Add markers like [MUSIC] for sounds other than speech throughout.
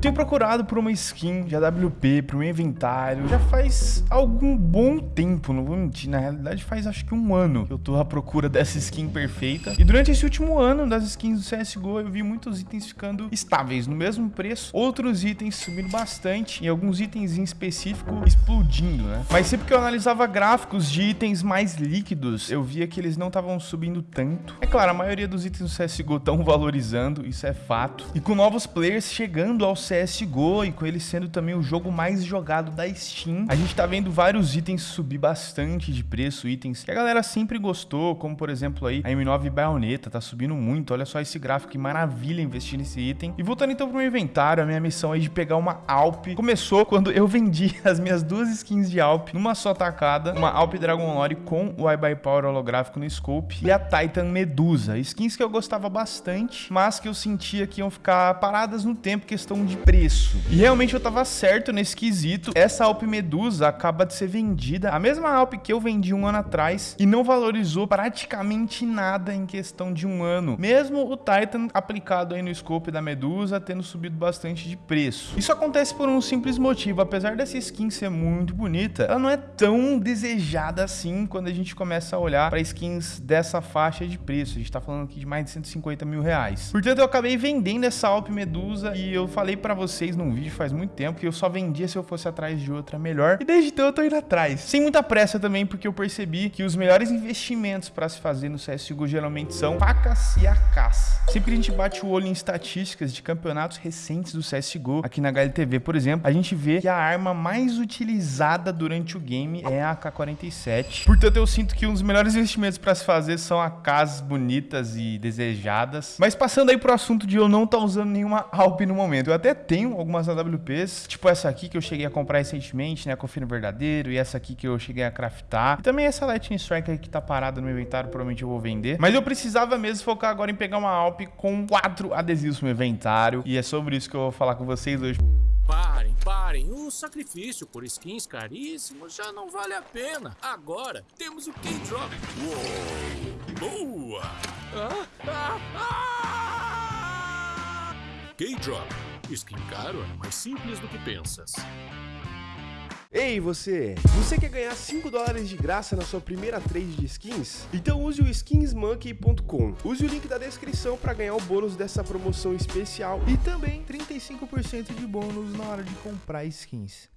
tenho procurado por uma skin de AWP pro meu inventário já faz algum bom tempo, não vou mentir. Na realidade, faz acho que um ano que eu tô à procura [LAUGHS] dessa skin perfeita. E durante esse último ano das skins do CSGO, eu vi muitos itens ficando estáveis, no mesmo preço. Outros itens subindo bastante e alguns itens em específico explodindo, né? Mas sempre que eu analisava gráficos de itens mais líquidos, eu via que eles não estavam subindo tanto. É claro, a maioria dos itens do CSGO estão valorizando, isso é fato. E com novos players chegando ao CSGO e com ele sendo também o jogo mais jogado da Steam, a gente tá vendo vários itens subir bastante de preço, itens que a galera sempre gostou, como por exemplo aí a M9 Bayonetta, tá subindo muito, olha só esse gráfico, que maravilha investir nesse item. E voltando então pro meu inventário, a minha missão aí de pegar uma Alp. Começou quando eu [LAUGHS] vendi as minhas duas skins de Alp numa só tacada, uma Alp Dragon Lore com o iBuy Power holográfico no scope e a Titan Medusa, skins que eu gostava bastante, mas que eu sentia que iam ficar paradas no tempo, questão de preço. E realmente eu tava certo nesse quesito, essa Alp Medusa acaba de ser vendida, a mesma Alp que eu vendi um ano atrás e não valorizou praticamente nada em questão de um ano, mesmo o Titan aplicado aí no scope da Medusa tendo subido bastante de preço. Isso acontece por um simples motivo, apesar dessa skin ser muito bonita, ela não é tão desejada assim quando a gente começa a olhar para skins dessa faixa de preço, a gente tá falando aqui de mais de 150 mil reais. Portanto, eu acabei vendendo essa Alp Medusa e eu falei para vocês num vídeo faz muito tempo que eu só vendia se eu fosse atrás de outra melhor, e desde então eu tô indo atrás. Sem muita pressa também, porque eu percebi que os melhores investimentos para se fazer no CSGO geralmente são facas e AKs. Sempre que a gente bate o olho em estatísticas de campeonatos recentes do CSGO, aqui na HLTV, por exemplo, a gente vê que a arma mais utilizada durante o game é a AK-47. Portanto, eu sinto que um dos melhores investimentos para se fazer são AKs bonitas e desejadas. Mas passando aí pro assunto de eu não estar tá usando nenhuma Alp no momento, eu até tenho algumas AWPs, tipo essa aqui que eu cheguei a comprar recentemente, né, Confino Verdadeiro, e essa aqui que eu cheguei a craftar. E também essa Lightning Strike que tá parada no meu inventário, provavelmente eu vou vender. Mas eu precisava mesmo focar agora em pegar uma Alp com quatro adesivos no meu inventário, e é sobre isso que eu vou falar com vocês hoje. Parem, parem. O sacrifício por skins caríssimos já não vale a pena. Agora temos o K-Drop. Boa! Ah, ah, ah! K-Drop. Skin caro é mais simples do que pensas. Ei você, você quer ganhar 5 dólares de graça na sua primeira trade de skins? Então use o skinsmonkey.com. Use o link da descrição para ganhar o bônus dessa promoção especial e também 35% de bônus na hora de comprar skins.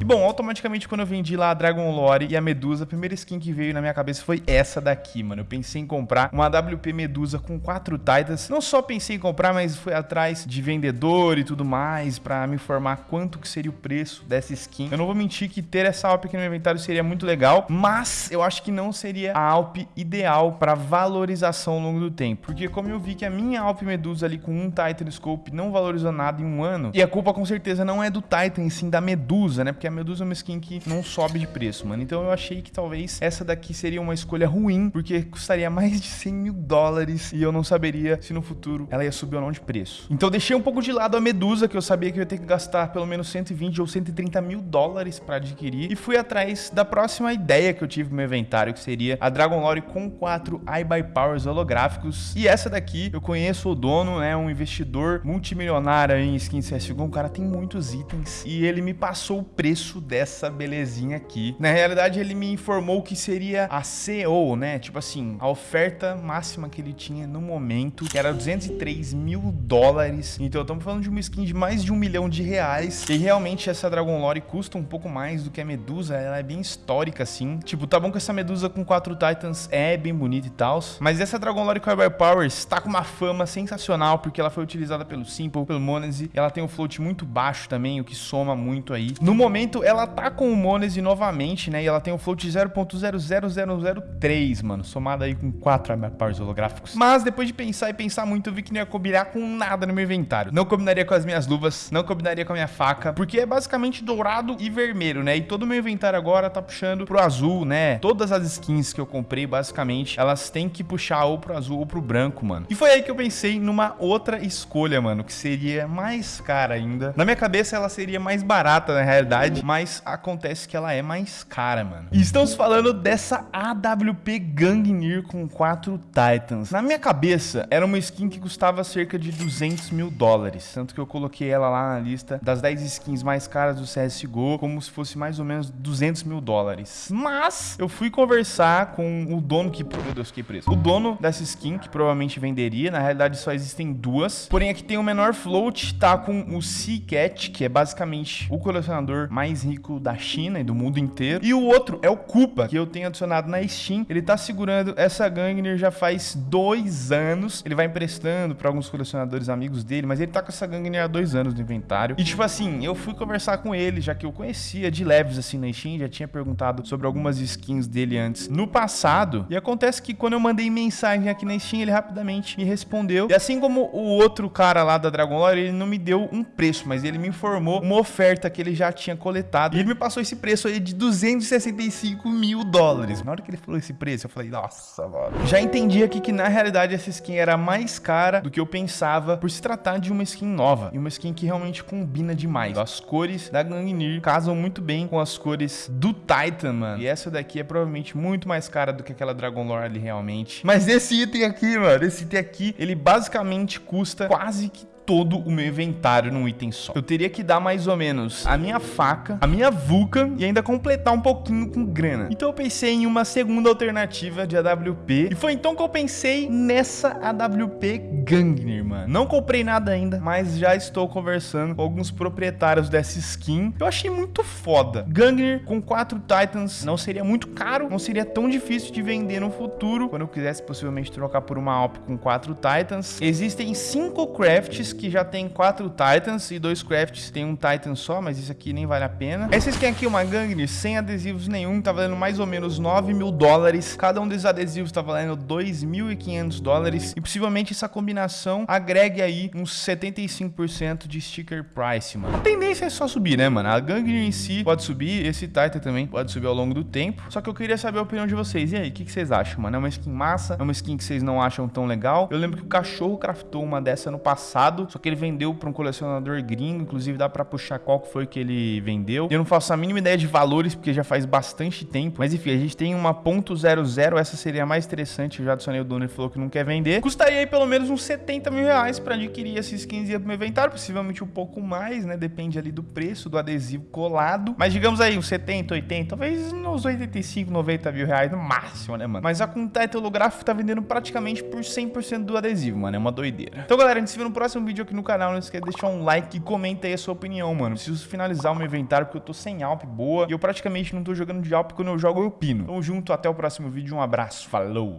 E bom, automaticamente quando eu vendi lá a Dragon Lore e a Medusa, a primeira skin que veio na minha cabeça foi essa daqui, mano. Eu pensei em comprar uma WP Medusa com quatro Titans. Não só pensei em comprar, mas fui atrás de vendedor e tudo mais pra me informar quanto que seria o preço dessa skin. Eu não vou mentir que ter essa Alp aqui no meu inventário seria muito legal, mas eu acho que não seria a Alp ideal pra valorização ao longo do tempo. Porque como eu vi que a minha Alp Medusa ali com um Titan Scope não valorizou nada em um ano, e a culpa com certeza não é do Titan, sim da Medusa, né? Porque a Medusa é uma skin que não sobe de preço, mano. Então eu achei que talvez essa daqui seria uma escolha ruim, porque custaria mais de 100 mil dólares e eu não saberia se no futuro ela ia subir ou não de preço. Então deixei um pouco de lado a Medusa, que eu sabia que eu ia ter que gastar pelo menos 120 ou 130 mil dólares para adquirir, e fui atrás da próxima ideia que eu tive no meu inventário, que seria a Dragon Lore com 4 iBuy Powers holográficos. E essa daqui, eu conheço o dono, né, um investidor multimilionário em skin CSGO, um cara tem muitos itens, e ele me passou o preço preço dessa belezinha aqui. Na realidade, ele me informou que seria a CO, né? Tipo assim, a oferta máxima que ele tinha no momento, que era 203 mil dólares. Então, estamos falando de uma skin de mais de um milhão de reais. E realmente, essa Dragon Lore custa um pouco mais do que a Medusa. Ela é bem histórica, assim. Tipo, tá bom que essa Medusa com quatro Titans é bem bonita e tal. Mas essa Dragon Lore Power Powers tá com uma fama sensacional, porque ela foi utilizada pelo Simple, pelo Monese. Ela tem um float muito baixo também, o que soma muito aí. No momento, momento, ela tá com o Monese novamente, né? E ela tem um float 0.00003, mano. Somado aí com 4 powers holográficos. Mas depois de pensar e pensar muito, eu vi que não ia combinar com nada no meu inventário. Não combinaria com as minhas luvas, não combinaria com a minha faca, porque é basicamente dourado e vermelho, né? E todo o meu inventário agora tá puxando pro azul, né? Todas as skins que eu comprei, basicamente, elas têm que puxar ou pro azul ou pro branco, mano. E foi aí que eu pensei numa outra escolha, mano, que seria mais cara ainda. Na minha cabeça, ela seria mais barata, na realidade, mas acontece que ela é mais cara, mano. E estamos falando dessa AWP Gangnir com quatro Titans. Na minha cabeça, era uma skin que custava cerca de 200 mil dólares, tanto que eu coloquei ela lá na lista das 10 skins mais caras do CSGO, como se fosse mais ou menos 200 mil dólares. Mas eu fui conversar com o dono que... Meu Deus, que preço. O dono dessa skin, que provavelmente venderia, na realidade só existem duas, porém aqui tem o menor float, tá com o Seacat, que é basicamente o colecionador mais rico da China e do mundo inteiro, e o outro é o Koopa, que eu tenho adicionado na Steam. Ele tá segurando essa Gangnir já faz dois anos, ele vai emprestando para alguns colecionadores amigos dele, mas ele tá com essa Gangnir há dois anos no inventário. E tipo assim, eu fui conversar com ele, já que eu conhecia de leves assim na Steam, já tinha perguntado sobre algumas skins dele antes no passado. E acontece que quando eu mandei mensagem aqui na Steam, ele rapidamente me respondeu. E assim como o outro cara lá da Dragon Lore, ele não me deu um preço, mas ele me informou uma oferta que ele já tinha coletado. E ele me passou esse preço aí de 265 mil dólares. Na hora que ele falou esse preço, eu falei, nossa, mano. Já entendi aqui que na realidade essa skin era mais cara do que eu pensava por se tratar de uma skin nova. E uma skin que realmente combina demais. As cores da Gangnir casam muito bem com as cores do Titan, mano. E essa daqui é provavelmente muito mais cara do que aquela Dragon Lore ali realmente. Mas esse item aqui, mano, esse item aqui, ele basicamente custa quase que todo o meu inventário num item só. Eu teria que dar mais ou menos a minha faca, a minha Vulcan e ainda completar um pouquinho com grana. Então eu pensei em uma segunda alternativa de AWP e foi então que eu pensei nessa AWP Gangnir, mano. Não comprei nada ainda, mas já estou conversando com alguns proprietários dessa skin. Eu achei muito foda. Gangnir com quatro Titans não seria muito caro, não seria tão difícil de vender no futuro, quando eu quisesse possivelmente trocar por uma Alp com quatro Titans. Existem cinco crafts que já tem quatro Titans e dois Crafts tem um Titan só, mas isso aqui nem vale a pena. Essa skin aqui uma Gangnir sem adesivos nenhum, tá valendo mais ou menos 9 mil dólares. Cada um desses adesivos tá valendo 2.500 dólares e possivelmente essa combinação agregue aí uns 75% de sticker price, mano. A tendência é só subir, né, mano? A Gangnir em si pode subir, esse Titan também pode subir ao longo do tempo. Só que eu queria saber a opinião de vocês. E aí, o que, que vocês acham, mano? É uma skin massa? É uma skin que vocês não acham tão legal? Eu lembro que o cachorro craftou uma dessa no passado, só que ele vendeu para um colecionador gringo, inclusive dá para puxar qual que foi que ele vendeu. Eu não faço a mínima ideia de valores, porque já faz bastante tempo, mas enfim, a gente tem uma .00, essa seria a mais interessante, eu já adicionei o dono e falou que não quer vender. Custaria aí pelo menos uns 70 mil reais para adquirir esses skins pro meu inventário, possivelmente um pouco mais, né, depende ali do preço do adesivo colado, mas digamos aí uns 70, 80, talvez uns 85, 90 mil reais no máximo, né, mano? Mas a Contact Holográfico tá vendendo praticamente por 100% do adesivo, mano, é uma doideira. Então galera, a gente se vê no próximo vídeo aqui no canal. Não esqueça de deixar um like e comenta aí a sua opinião, mano. Preciso finalizar o meu inventário porque eu tô sem Alp boa. E eu praticamente não tô jogando de Alp quando eu jogo eu pino. Tamo junto, até o próximo vídeo. Um abraço, falou!